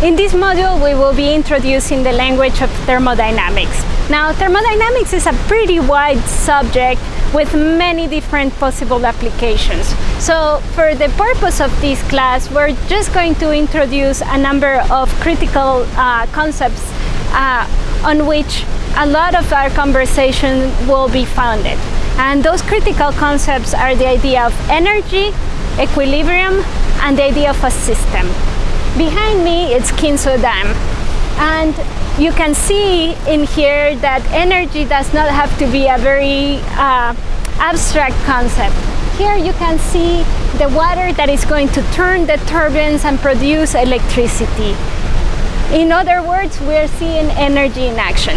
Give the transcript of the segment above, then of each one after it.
In this module, we will be introducing the language of thermodynamics. Now, thermodynamics is a pretty wide subject with many different possible applications. So, for the purpose of this class, we're just going to introduce a number of critical uh, concepts uh, on which a lot of our conversation will be founded. And those critical concepts are the idea of energy, equilibrium, and the idea of a system. Behind me it's Kinzua Dam and you can see in here that energy does not have to be a very uh, abstract concept. Here you can see the water that is going to turn the turbines and produce electricity. In other words, we're seeing energy in action.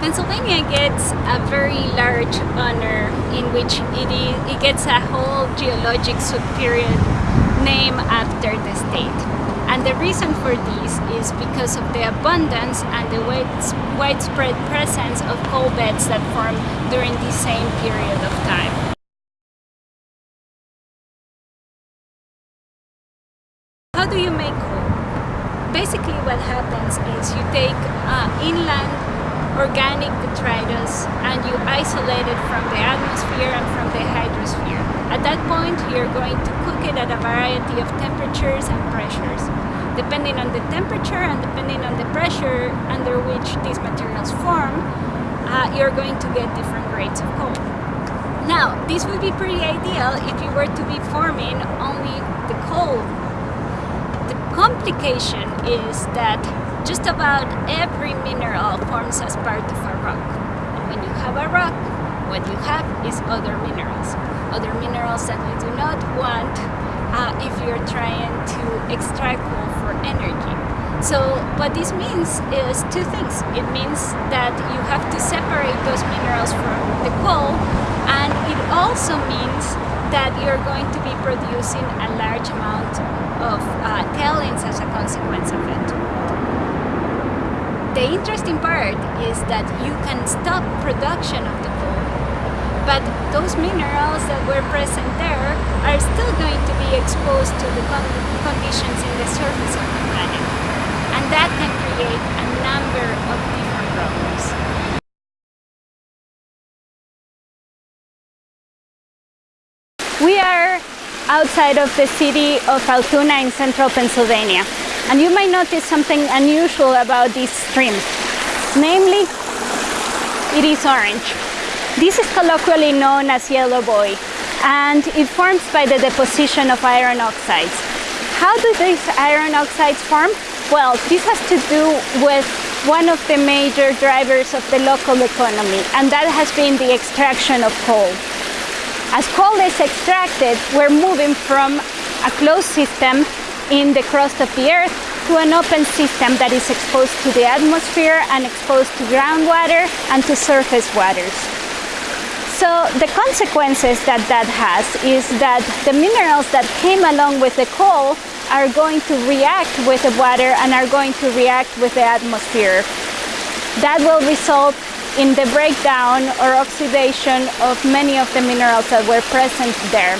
Pennsylvania gets a very large honor in which it, is, it gets a whole geologic subperiod name after the state. And the reason for this is because of the abundance and the widespread presence of coal beds that form during the same period of time. How do you make coal? Basically what happens is you take uh, inland organic detritus and you isolate it from the atmosphere and from the hydrosphere. At that point, you're going to cook it at a variety of temperatures and pressures. Depending on the temperature and depending on the pressure under which these materials form, uh, you're going to get different grades of coal. Now, this would be pretty ideal if you were to be forming only the coal. The complication is that just about every mineral forms as part of a rock. And when you have a rock, what you have is other minerals. Other minerals that you do not want uh, if you're trying to extract coal for energy. So what this means is two things. It means that you have to separate those minerals from the coal and it also means that you're going to be producing a large amount of uh, tailings as a consequence of it. The interesting part is that you can stop production of the coal, but those minerals that were present there are still going to be exposed to the con conditions in the surface of the planet. And that can create a number of different problems. We are outside of the city of Altoona in central Pennsylvania. And you might notice something unusual about this stream. Namely, it is orange. This is colloquially known as yellow boy and it forms by the deposition of iron oxides. How do these iron oxides form? Well, this has to do with one of the major drivers of the local economy and that has been the extraction of coal. As coal is extracted, we're moving from a closed system in the crust of the earth to an open system that is exposed to the atmosphere and exposed to groundwater and to surface waters. So the consequences that that has is that the minerals that came along with the coal are going to react with the water and are going to react with the atmosphere. That will result in the breakdown or oxidation of many of the minerals that were present there.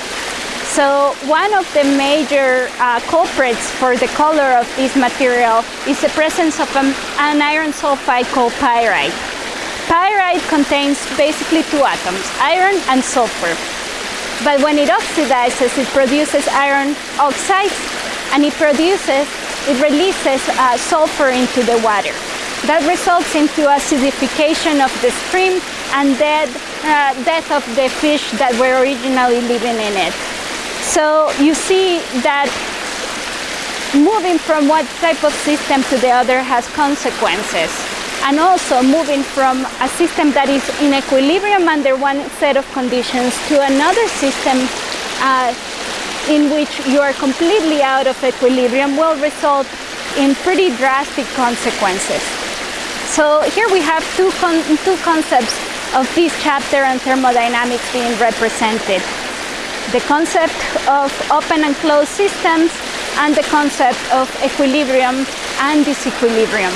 So one of the major uh, culprits for the color of this material is the presence of an, an iron sulfide called pyrite. Pyrite contains basically two atoms, iron and sulfur. But when it oxidizes, it produces iron oxides and it produces, it releases uh, sulfur into the water. That results into acidification of the stream and dead, uh, death of the fish that were originally living in it. So you see that moving from one type of system to the other has consequences. And also moving from a system that is in equilibrium under one set of conditions to another system uh, in which you are completely out of equilibrium will result in pretty drastic consequences. So here we have two, con two concepts of this chapter on thermodynamics being represented the concept of open and closed systems and the concept of equilibrium and disequilibrium.